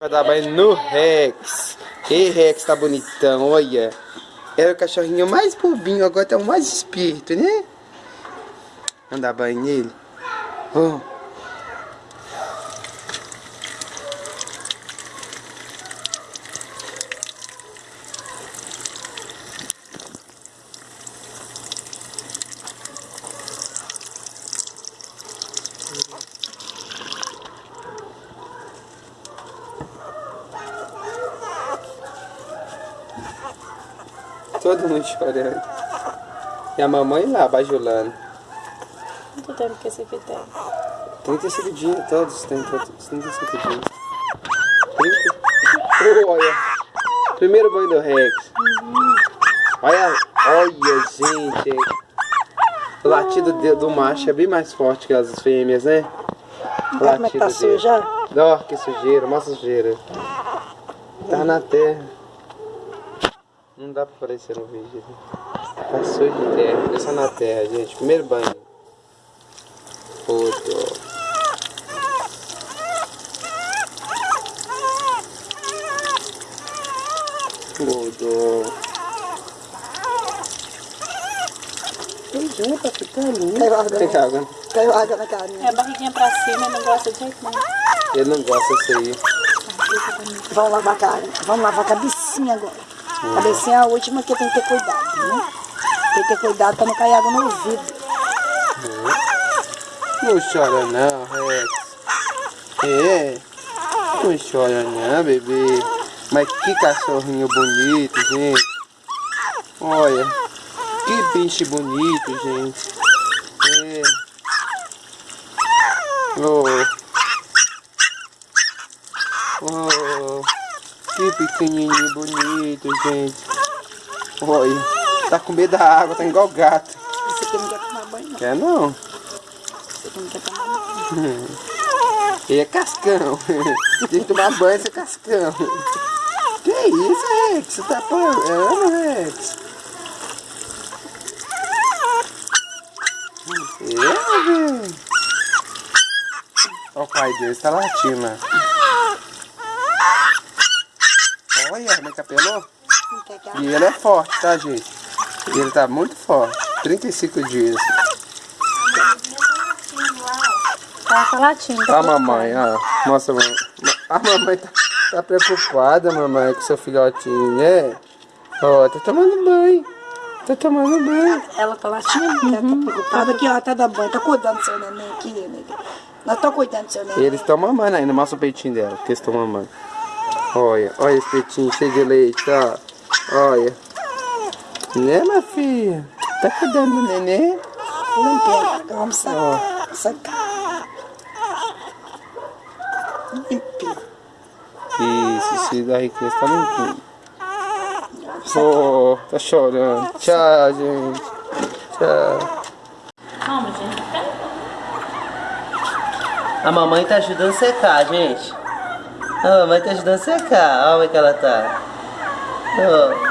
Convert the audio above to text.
Vai dar banho no Rex. Ei, Rex, tá bonitão, olha. Era o cachorrinho mais bobinho, agora tá o mais esperto, né? Vamos dar banho nele. Oh. Todo mundo chorando. E a mamãe lá, bajulando. Quanto tempo que esse aqui tem? 35 dias, todos têm 35 dias. 30. Oh, olha. Primeiro banho do Rex. Uhum. Olha, olha, gente. O latido do, do macho é bem mais forte que as fêmeas, né? O latido como é que tá suja? Ó, que sujeira, uma sujeira. Tá na terra. Não dá pra aparecer no vídeo. Passou de terra, é só na terra, gente. Primeiro banho. Outro. Tudo. Pra ficar ali. Caiu água. Tem água. Caiu água na carinha. É a barriguinha pra cima, não gosta de jeito nenhum. Ele não gosta disso aí. Vamos lavar a cara. Vamos lavar a cabecinha agora. Uhum. Cabecinha é a última que tem que ter cuidado, né? Tem que ter cuidado pra não cair água no ouvido. Uhum. Não chora não, Rex. É. Não chora não, bebê. Mas que cachorrinho bonito, gente. Olha. Que bicho bonito, gente. É. Oh. Que pequenininho bonito, gente. Olha, tá com medo da água, tá igual gato. Aqui não quer tomar banho, não. Quer não? Aqui não quer tomar banho. Ele é cascão. Tem que tomar banho, esse é cascão. Que isso, Rex? Você tá apanhando, Rex? É, velho. Olha o pai dele, tá latindo. Olha, como é que apelou? E ele é forte, tá, gente? Ele tá muito forte. 35 dias. Tá, tá latindo. Tá a mamãe, ó. Mostra, mamãe. A mamãe tá, tá preocupada, mamãe, com seu filhotinho, né? Ó, tá tomando banho. Tá tomando banho. Ela tá latindo, uhum. ela tá preocupada aqui, ó, tá dando banho. Tá cuidando do seu neném aqui, né? Nós tô cuidando do seu neném. Eles estão mamando ainda, mostra o peitinho dela, que eles estão mamando. Olha, olha esse peitinho cheio de leite, ó. Olha. Né, minha filha? Tá cuidando do neném? Não pega, vamos sacar. Sacar. Limpinho. Isso, esse daí que está limpinho. Oh, tá chorando. Tchau, gente. Tchau. Calma, gente. A mamãe tá ajudando a secar, gente. A mamãe tá ajudando a secar. Olha como é que ela tá. Oh.